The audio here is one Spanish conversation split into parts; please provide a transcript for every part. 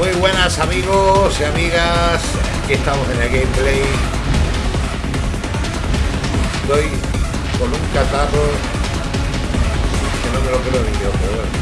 Muy buenas amigos y amigas, aquí estamos en el gameplay. Estoy con un catarro que no me lo creo ni yo, pero bueno.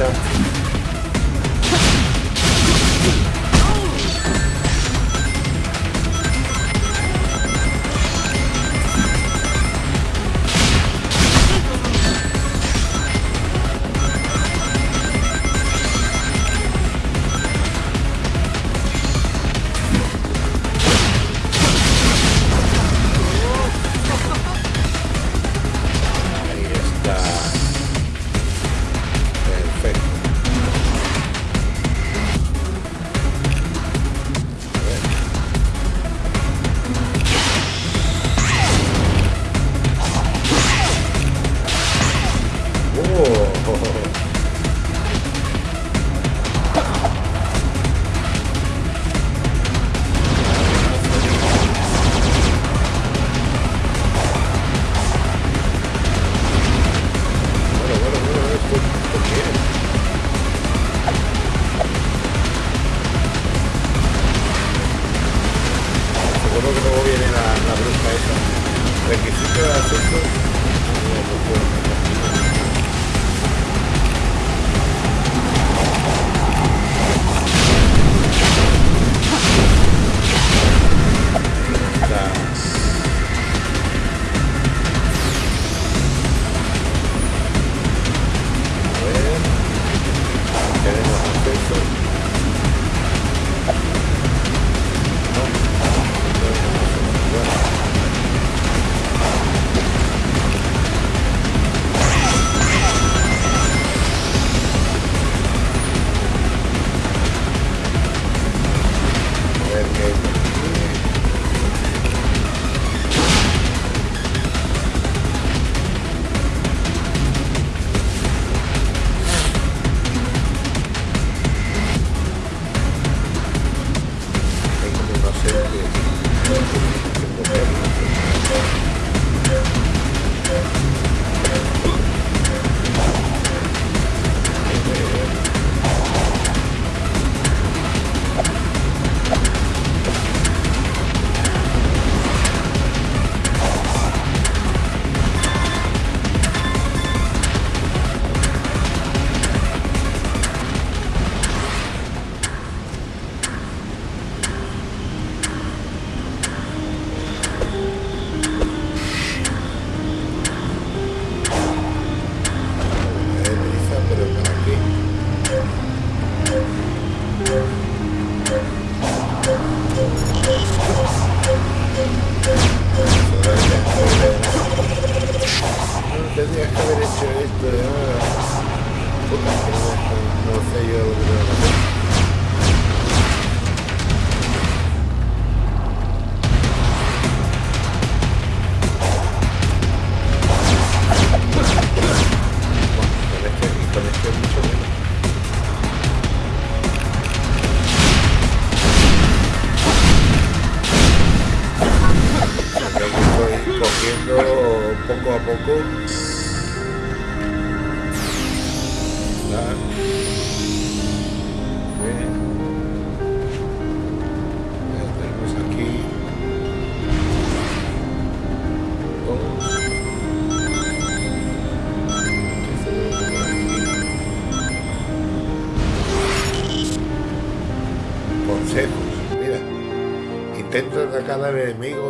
stuff.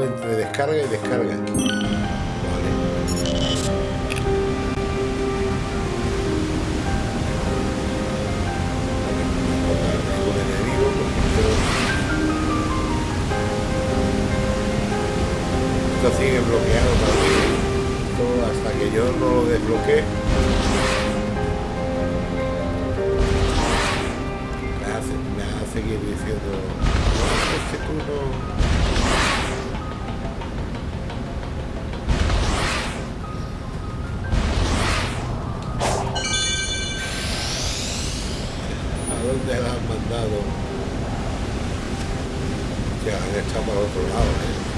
entre descarga y descarga. Esto sigue bloqueado hasta que yo no lo desbloquee. Me hace, me seguir diciendo, es que tú no... han mandado? Ya, han estado por otro lado, ¿eh?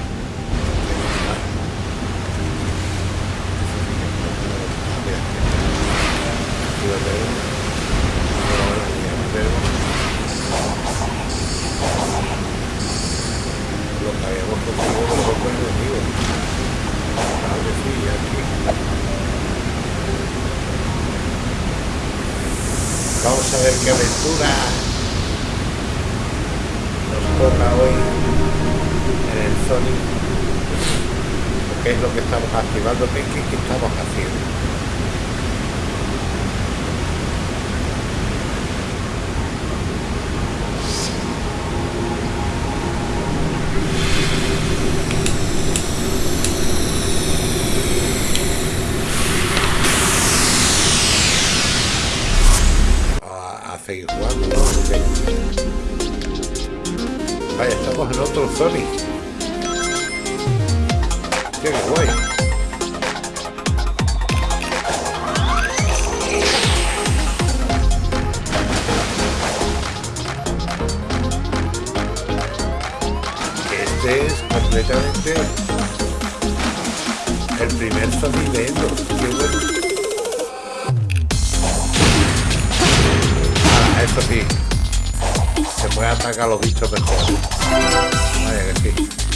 Vamos a ver qué aventura toca hoy en el Sonic. ¿Qué es lo que estamos activando? ¿Qué, qué, qué estamos haciendo? Completamente el primer Endo. Qué bueno. Ah, sí. Se puede atacar a los bichos mejor. Vaya que sí.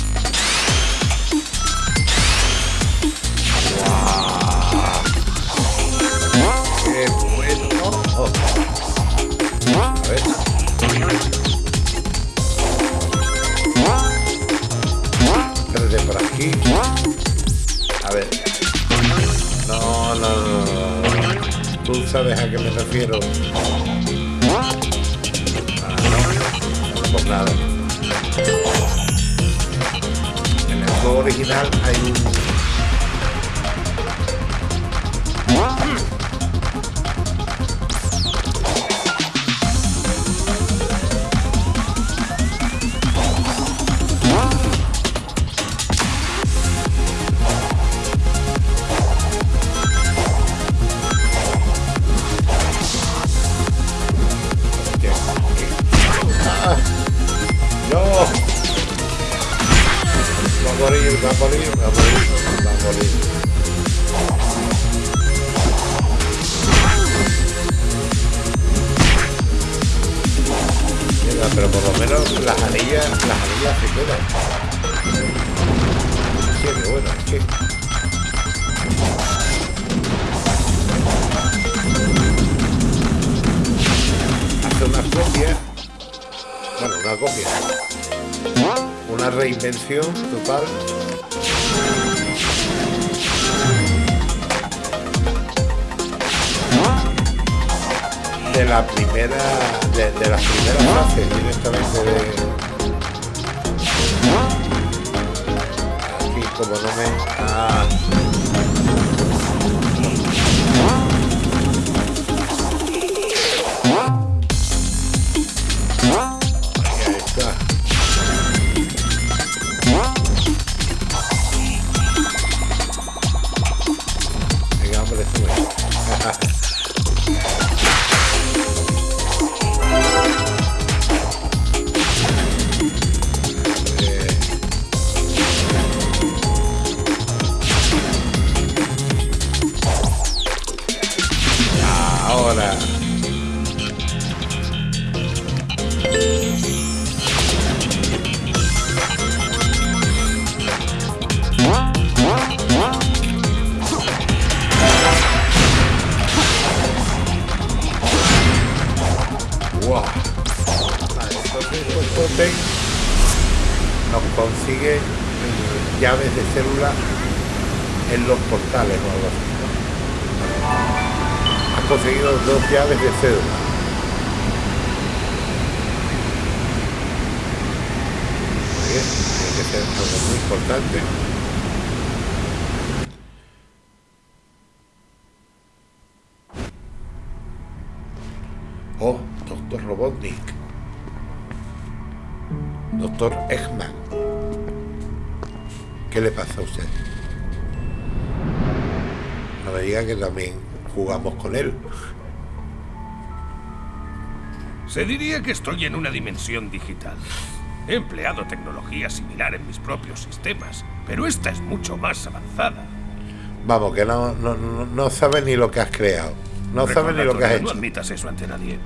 Aquí. A ver. No, no, no, no. Tú sabes a qué me refiero. Ah, no. Pues nada. En el juego original hay un... las anillas, las anillas se quedan. Sí, bueno. Hace una copia. Bueno, una copia. Una reinvención total. De la primera. De, de las primeras fases directamente de. Aquí como no me. Ah. Has conseguido dos llaves de tiene que ser algo muy importante. Oh, doctor Robotnik. Doctor Eggman. ¿Qué le pasa a usted? No me diga que también jugamos con él. Se diría que estoy en una dimensión digital. He empleado tecnología similar en mis propios sistemas, pero esta es mucho más avanzada. Vamos, que no, no, no, sabes ni lo que has creado. No sabes ni lo que has hecho. No admitas eso ante nadie.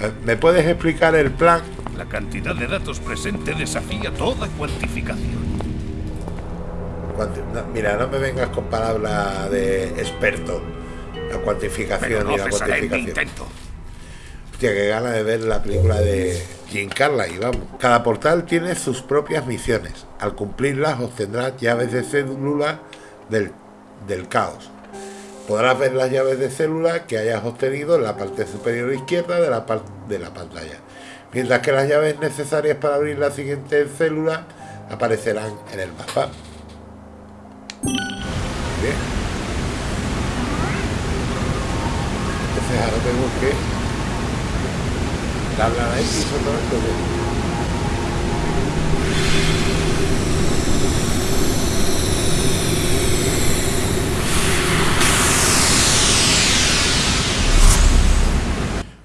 Eh, ¿Me puedes explicar el plan? La cantidad de datos presente desafía toda cuantificación. Mira, no me vengas con palabras de experto. La cuantificación y la cuantificación. Intento. Hostia, qué gana de ver la película de Jim y vamos. Cada portal tiene sus propias misiones. Al cumplirlas obtendrás llaves de célula del, del caos. Podrás ver las llaves de célula que hayas obtenido en la parte superior izquierda de la, de la pantalla. Mientras que las llaves necesarias para abrir la siguiente célula aparecerán en el mapa. Bien. Entonces ahora tenemos que darle a X o todo esto.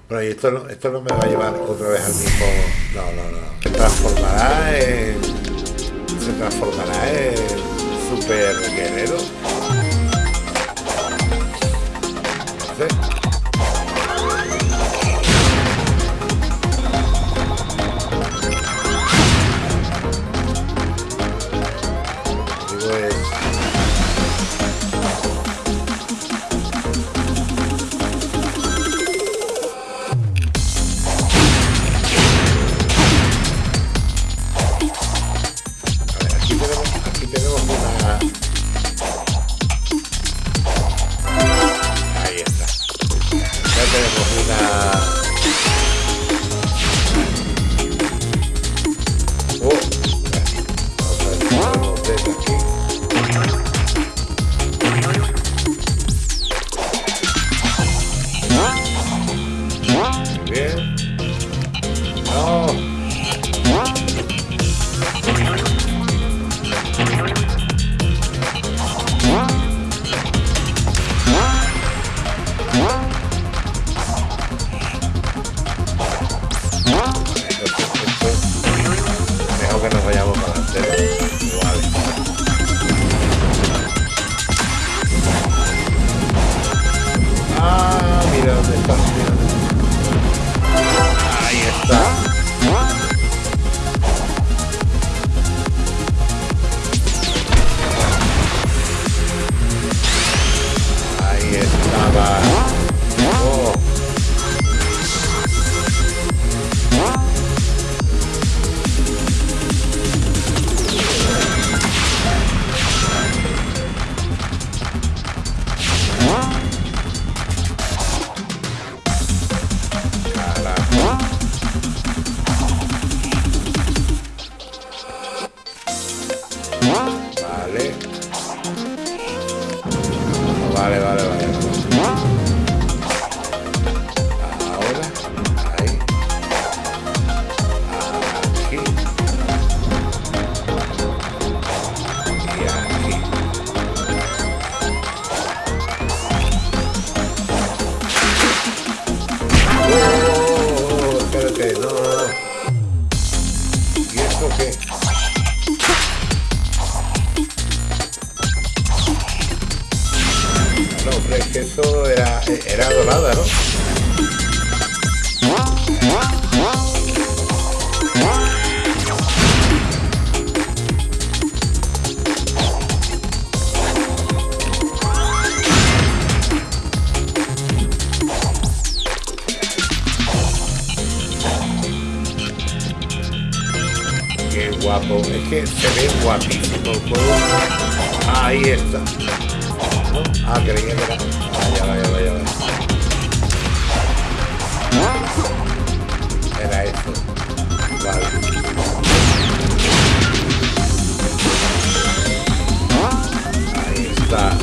Bueno, y esto no, esto no me va a llevar otra vez al mismo... No, no, no. Se transformará en... Se transformará en... Super guerrero. ¿Sí? Es que se ve guapísimo el juego. Ahí está. Ah, creía que era. Vaya, vaya, vaya, vaya. Era esto. Vale. Ahí está.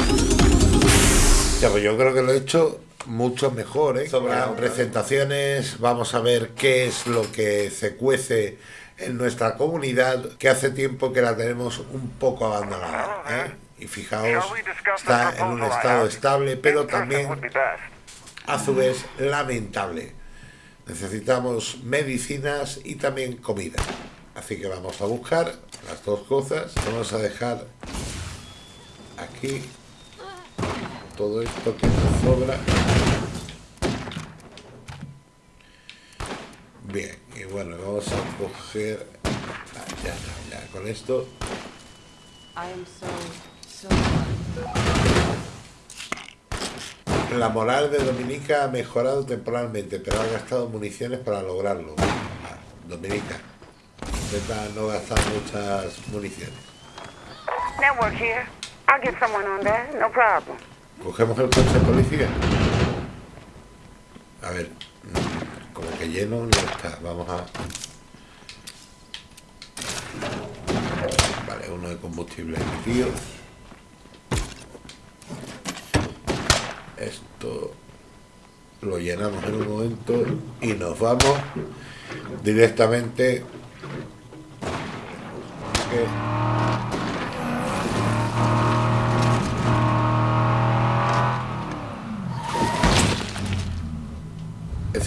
Ya, pues yo creo que lo he hecho mucho mejor, ¿eh? Sobre las presentaciones vamos a ver qué es lo que se cuece en nuestra comunidad que hace tiempo que la tenemos un poco abandonada. ¿eh? Y fijaos, está en un estado estable, pero también a su vez lamentable. necesitamos medicinas y también comida. Así que vamos a buscar las dos cosas. Vamos a dejar aquí todo esto que nos sobra. Bien, y bueno, vamos a coger... Ah, ya ya con esto. La moral de Dominica ha mejorado temporalmente, pero ha gastado municiones para lograrlo. Ah, Dominica, intenta no gastar muchas municiones. Network here. I'll get someone on that, no problem. Cogemos el coche de policía. A ver, mm, como que lleno no está. Vamos a... Vale, uno de combustible tío. Esto lo llenamos en un momento y nos vamos directamente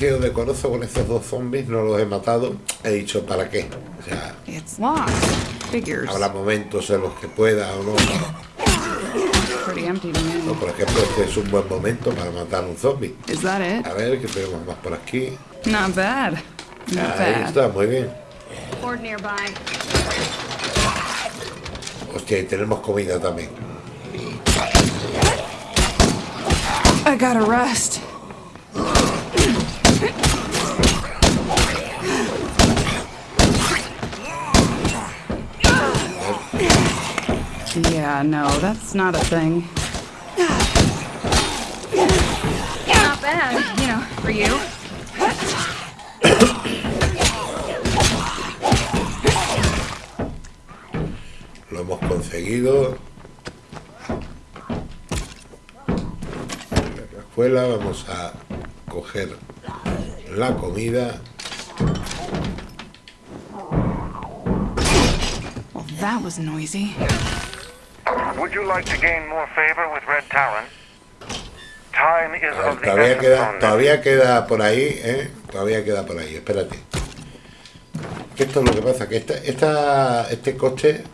sido decoroso con estos dos zombies, no los he matado. He dicho, ¿para qué? O sea, habrá momentos en los que pueda o no. no. Por ejemplo, este es un buen momento para matar a un zombie. A ver, ¿qué tenemos más por aquí? Not bad. Ahí está, muy bien. Hostia, y tenemos comida también. I gotta rest. Yeah, no, that's not a thing. Not bad, you know, for you. Lo hemos conseguido. En la escuela vamos a coger la comida. Well, that was noisy. Would you like to gain more favor with Red Talon? Time is ver, of todavía queda, todavía queda por ahí, ¿eh? Todavía queda por ahí, espérate. Que esto es lo que pasa, que esta, esta, este coche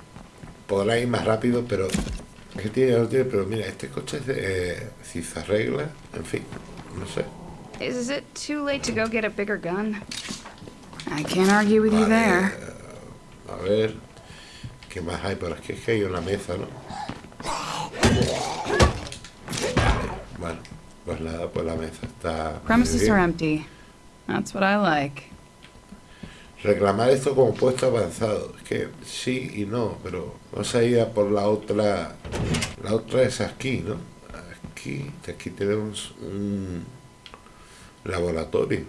podrá ir más rápido, pero es que tiene, no tiene, pero mira, este coche es de, eh, si se arregla, en fin, no sé. Is it too late to go get a bigger gun? I can't argue with you there. A ver, ¿qué más hay por aquí? Es que hay una mesa, ¿no? Bueno, pues nada, pues la mesa está. Premises are empty. That's what I like. Reclamar esto como puesto avanzado. Es que sí y no, pero vamos a ir a por la otra. La otra es aquí, ¿no? Aquí, aquí tenemos un laboratorio.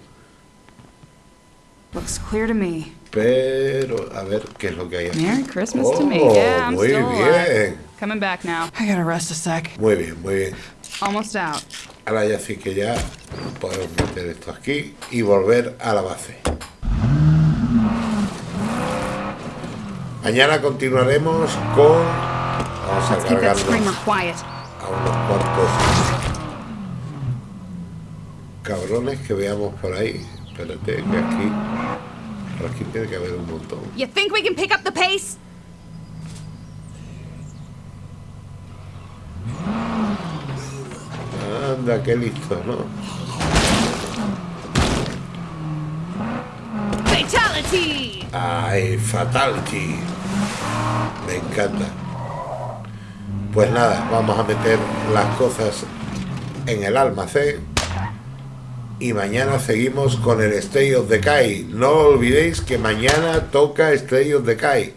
Looks clear to me. Pero, a ver, ¿qué es lo que hay aquí? Merry Christmas oh, to me. Yeah, I'm muy still bien. Alive. Coming back now. I gotta rest a sec. Muy bien, muy bien. Almost out. Ahora ya sí que ya podemos meter esto aquí y volver a la base. Mañana continuaremos con... Vamos a cargarnos a unos cuantos cabrones que veamos por ahí. Espérate, que aquí... Por aquí tiene que haber un montón. You think we can pick up the pace? Anda, qué listo, ¿no? Fatality. Ay, fatality. Me encanta. Pues nada, vamos a meter las cosas en el almacén. Y mañana seguimos con el Stay of Decay. No olvidéis que mañana toca Stay of Decay.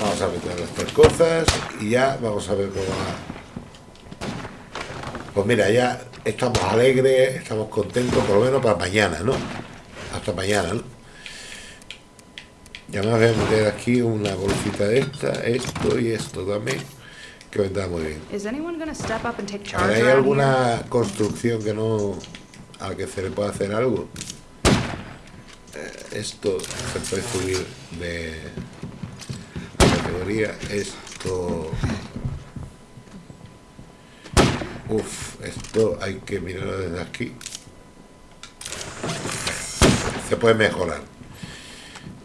Vamos a meter tres cosas y ya vamos a ver cómo va pues mira, ya estamos alegres, estamos contentos, por lo menos para mañana, ¿no? Hasta mañana, ¿no? Ya me voy a meter aquí una bolsita de esta, esto y esto también, que vendrá muy bien. ¿Hay alguna construcción que no... a que se le pueda hacer algo? Eh, esto se puede subir de categoría, esto Uf, esto hay que mirarlo desde aquí. se puede mejorar.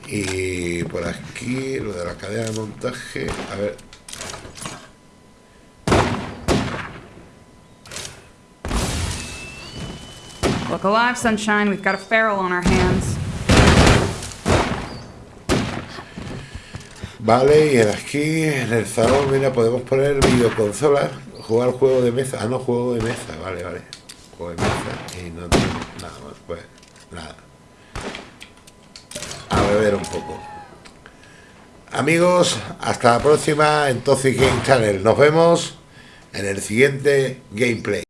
Y por aquí, lo de la cadena de montaje, a ver. Look alive, Sunshine. We've got a feral on our hands. Vale, y aquí en el salón, mira, podemos poner videoconsolas, jugar juego de mesa. Ah, no, juego de mesa, vale, vale. Juego de mesa y no tengo nada más, pues nada. A beber un poco. Amigos, hasta la próxima en Toxic Game Channel. Nos vemos en el siguiente gameplay.